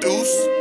Deuce.